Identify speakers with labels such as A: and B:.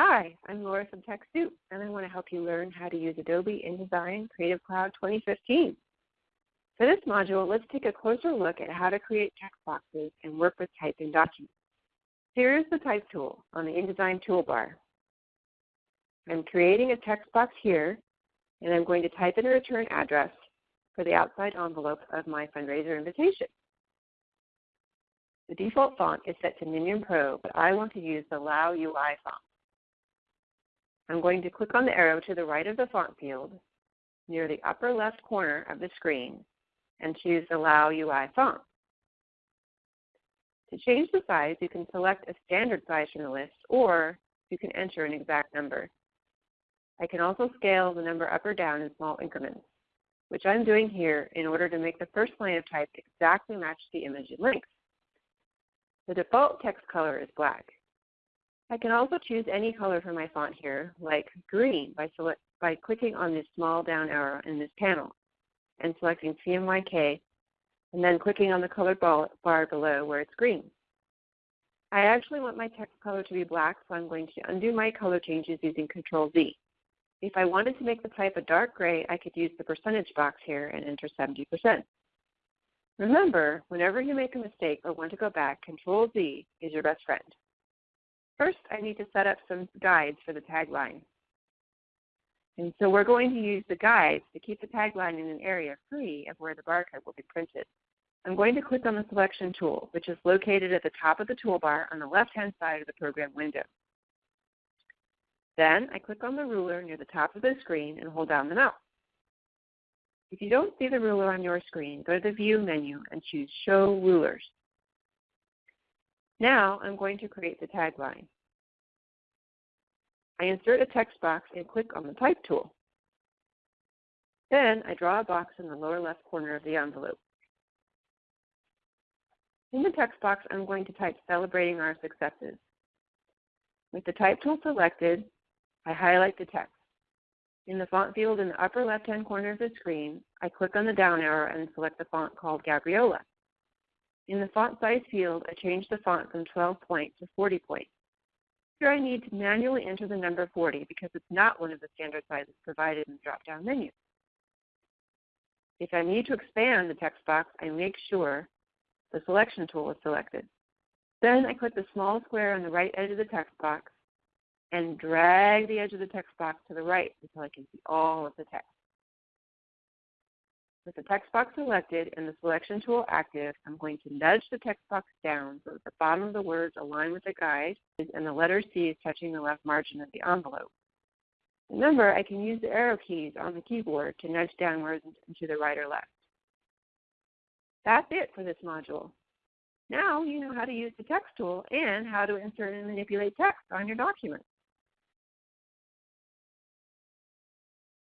A: Hi, I'm Laura from TechSoup, and I want to help you learn how to use Adobe InDesign Creative Cloud 2015. For this module, let's take a closer look at how to create text boxes and work with typed in documents. Here is the Type tool on the InDesign toolbar. I'm creating a text box here, and I'm going to type in a return address for the outside envelope of my fundraiser invitation. The default font is set to Minion Pro, but I want to use the Lao UI font. I'm going to click on the arrow to the right of the font field near the upper left corner of the screen and choose Lao UI font. To change the size, you can select a standard size from the list or you can enter an exact number. I can also scale the number up or down in small increments, which I'm doing here in order to make the first line of type exactly match the image in length. The default text color is black. I can also choose any color for my font here, like green, by, select, by clicking on this small down arrow in this panel and selecting CMYK, and then clicking on the color bar below where it's green. I actually want my text color to be black, so I'm going to undo my color changes using Control Z. If I wanted to make the type a dark gray, I could use the percentage box here and enter 70%. Remember, whenever you make a mistake or want to go back, Control Z is your best friend. First, I need to set up some guides for the tagline. And so we're going to use the guides to keep the tagline in an area free of where the barcode will be printed. I'm going to click on the selection tool, which is located at the top of the toolbar on the left-hand side of the program window. Then I click on the ruler near the top of the screen and hold down the mouse. If you don't see the ruler on your screen, go to the View menu and choose Show Rulers. Now I'm going to create the tagline. I insert a text box and click on the Type tool. Then I draw a box in the lower left corner of the envelope. In the text box, I'm going to type Celebrating Our Successes. With the Type tool selected, I highlight the text. In the font field in the upper left-hand corner of the screen, I click on the down arrow and select the font called Gabriola. In the font size field, I change the font from 12 point to 40 point. Here I need to manually enter the number 40 because it's not one of the standard sizes provided in the drop-down menu. If I need to expand the text box, I make sure the selection tool is selected. Then I click the small square on the right edge of the text box and drag the edge of the text box to the right until I can see all of the text. With the text box selected and the selection tool active, I'm going to nudge the text box down so that the bottom of the words align with the guide and the letter C is touching the left margin of the envelope. Remember, I can use the arrow keys on the keyboard to nudge downwards and to the right or left. That's it for this module. Now you know how to use the text tool and how to insert and manipulate text on your document.